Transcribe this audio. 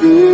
Mm.